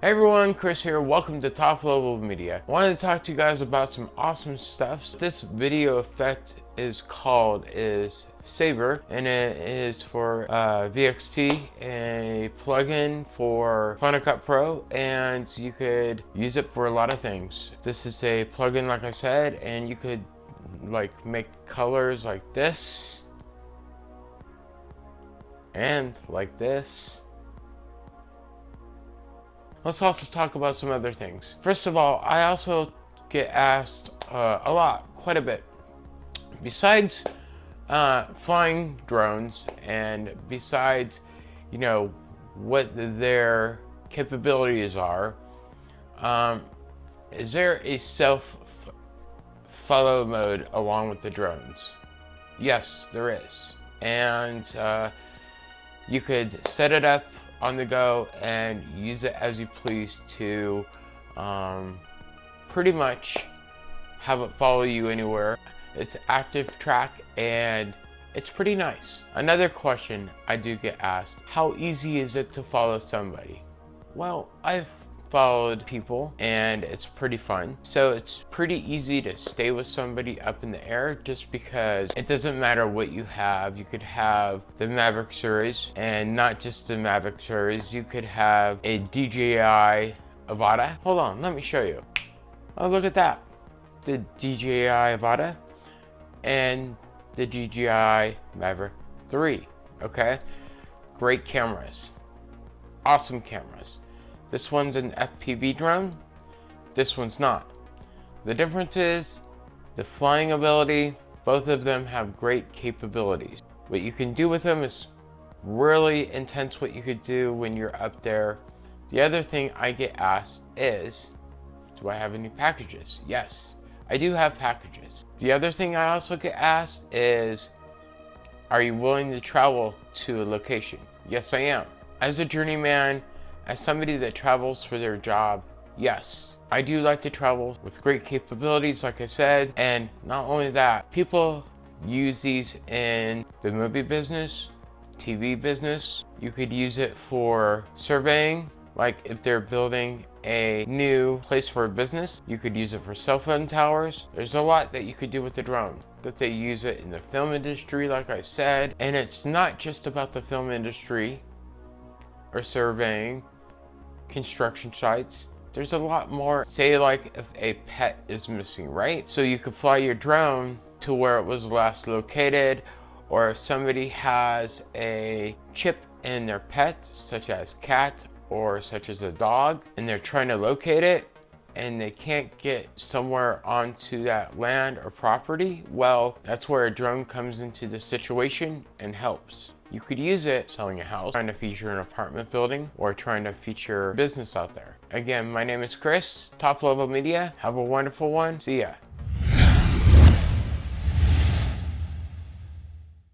Hey everyone, Chris here. Welcome to Top Level Media. I wanted to talk to you guys about some awesome stuff. This video effect is called is Saber and it is for uh, VXT, a plugin for Final Cut Pro and you could use it for a lot of things. This is a plugin like I said and you could like make colors like this and like this let's also talk about some other things. First of all, I also get asked uh, a lot, quite a bit. Besides uh, flying drones and besides, you know, what their capabilities are, um, is there a self follow mode along with the drones? Yes, there is. And uh, you could set it up on the go and use it as you please to um, pretty much have it follow you anywhere. It's active track and it's pretty nice. Another question I do get asked, how easy is it to follow somebody? Well, I've followed people and it's pretty fun. So it's pretty easy to stay with somebody up in the air just because it doesn't matter what you have. You could have the Mavic series and not just the Mavic series. You could have a DJI Avata. Hold on, let me show you. Oh, look at that. The DJI Avata and the DJI Mavic 3, okay? Great cameras, awesome cameras. This one's an FPV drone. This one's not. The difference is the flying ability. Both of them have great capabilities. What you can do with them is really intense what you could do when you're up there. The other thing I get asked is, do I have any packages? Yes, I do have packages. The other thing I also get asked is, are you willing to travel to a location? Yes, I am. As a journeyman, as somebody that travels for their job, yes, I do like to travel with great capabilities, like I said. And not only that, people use these in the movie business, TV business. You could use it for surveying, like if they're building a new place for a business, you could use it for cell phone towers. There's a lot that you could do with the drone. That they use it in the film industry, like I said. And it's not just about the film industry or surveying construction sites. There's a lot more, say like if a pet is missing, right? So you could fly your drone to where it was last located, or if somebody has a chip in their pet, such as cat or such as a dog, and they're trying to locate it, and they can't get somewhere onto that land or property, well, that's where a drone comes into the situation and helps. You could use it selling a house, trying to feature an apartment building, or trying to feature business out there. Again, my name is Chris, Top Level Media. Have a wonderful one. See ya.